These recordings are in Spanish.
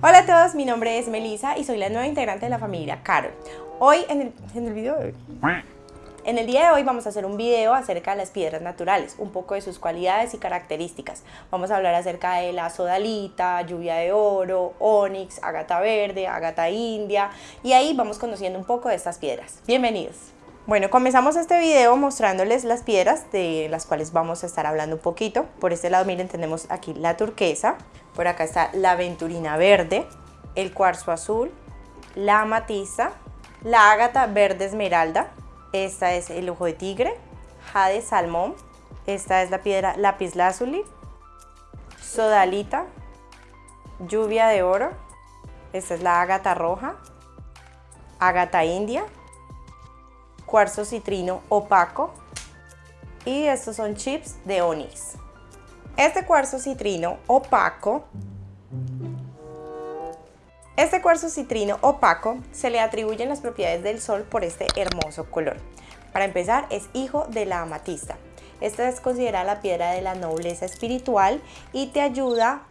Hola a todos, mi nombre es Melissa y soy la nueva integrante de la familia Carol. Hoy en el, en el video de hoy... En el día de hoy vamos a hacer un video acerca de las piedras naturales, un poco de sus cualidades y características. Vamos a hablar acerca de la sodalita, lluvia de oro, onix, agata verde, agata india y ahí vamos conociendo un poco de estas piedras. Bienvenidos. Bueno, comenzamos este video mostrándoles las piedras de las cuales vamos a estar hablando un poquito. Por este lado, miren, tenemos aquí la turquesa, por acá está la aventurina verde, el cuarzo azul, la amatista, la ágata verde esmeralda, esta es el ojo de tigre, jade salmón, esta es la piedra lápiz lazuli, sodalita, lluvia de oro, esta es la ágata roja, ágata india, cuarzo citrino opaco y estos son chips de onix. Este cuarzo citrino opaco este cuarzo citrino opaco se le atribuyen las propiedades del sol por este hermoso color. Para empezar, es hijo de la amatista. Esta es considerada la piedra de la nobleza espiritual y te ayuda,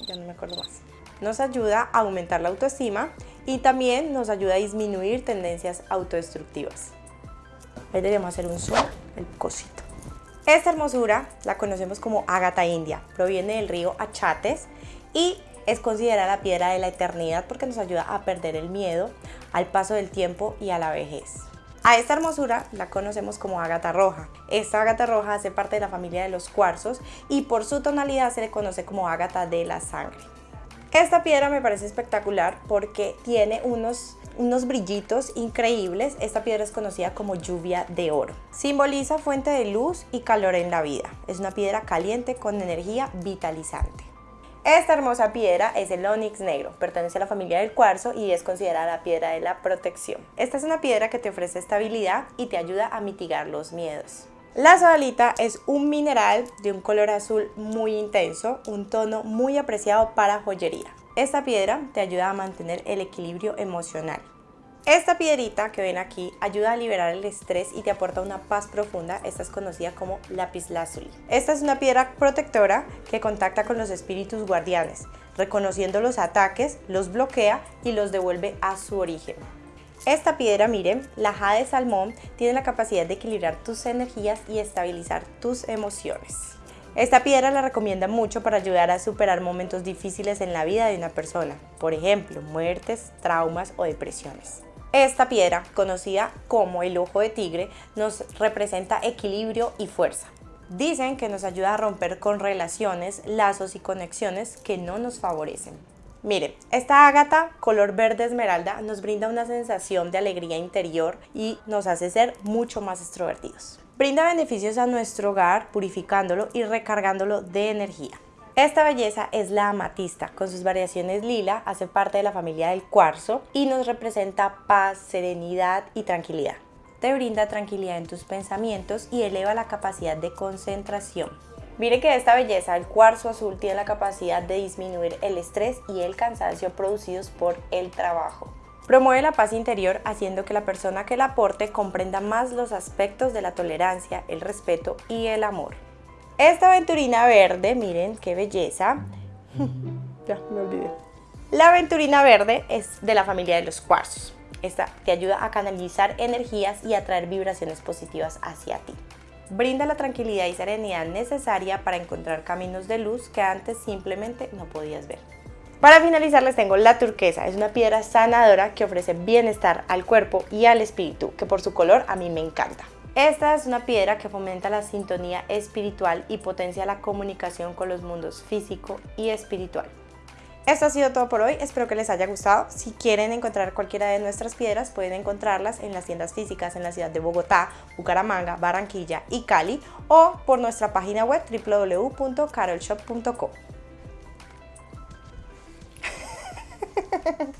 ya no me acuerdo más, nos ayuda a aumentar la autoestima y también nos ayuda a disminuir tendencias autodestructivas. Ahí debemos hacer un zoom, el cosito. Esta hermosura la conocemos como ágata india, proviene del río Achates y es considerada la piedra de la eternidad porque nos ayuda a perder el miedo al paso del tiempo y a la vejez. A esta hermosura la conocemos como ágata roja. Esta ágata roja hace parte de la familia de los cuarzos y por su tonalidad se le conoce como ágata de la sangre. Esta piedra me parece espectacular porque tiene unos, unos brillitos increíbles. Esta piedra es conocida como lluvia de oro. Simboliza fuente de luz y calor en la vida. Es una piedra caliente con energía vitalizante. Esta hermosa piedra es el onix negro, pertenece a la familia del cuarzo y es considerada la piedra de la protección. Esta es una piedra que te ofrece estabilidad y te ayuda a mitigar los miedos. La sodalita es un mineral de un color azul muy intenso, un tono muy apreciado para joyería. Esta piedra te ayuda a mantener el equilibrio emocional. Esta piedrita que ven aquí ayuda a liberar el estrés y te aporta una paz profunda. Esta es conocida como lápiz lazuli. Esta es una piedra protectora que contacta con los espíritus guardianes, reconociendo los ataques, los bloquea y los devuelve a su origen. Esta piedra, miren, la jade salmón, tiene la capacidad de equilibrar tus energías y estabilizar tus emociones. Esta piedra la recomienda mucho para ayudar a superar momentos difíciles en la vida de una persona, por ejemplo, muertes, traumas o depresiones. Esta piedra, conocida como el ojo de tigre, nos representa equilibrio y fuerza. Dicen que nos ayuda a romper con relaciones, lazos y conexiones que no nos favorecen. Miren, esta ágata color verde esmeralda nos brinda una sensación de alegría interior y nos hace ser mucho más extrovertidos. Brinda beneficios a nuestro hogar purificándolo y recargándolo de energía. Esta belleza es la amatista, con sus variaciones lila, hace parte de la familia del cuarzo y nos representa paz, serenidad y tranquilidad. Te brinda tranquilidad en tus pensamientos y eleva la capacidad de concentración. Mire que esta belleza, el cuarzo azul, tiene la capacidad de disminuir el estrés y el cansancio producidos por el trabajo. Promueve la paz interior haciendo que la persona que la aporte comprenda más los aspectos de la tolerancia, el respeto y el amor. Esta aventurina verde, miren qué belleza. ya, me olvidé. La aventurina verde es de la familia de los cuarzos. Esta te ayuda a canalizar energías y atraer vibraciones positivas hacia ti. Brinda la tranquilidad y serenidad necesaria para encontrar caminos de luz que antes simplemente no podías ver. Para finalizar les tengo la turquesa, es una piedra sanadora que ofrece bienestar al cuerpo y al espíritu, que por su color a mí me encanta. Esta es una piedra que fomenta la sintonía espiritual y potencia la comunicación con los mundos físico y espiritual. Esto ha sido todo por hoy, espero que les haya gustado. Si quieren encontrar cualquiera de nuestras piedras, pueden encontrarlas en las tiendas físicas en la ciudad de Bogotá, Bucaramanga, Barranquilla y Cali o por nuestra página web www.carolshop.co.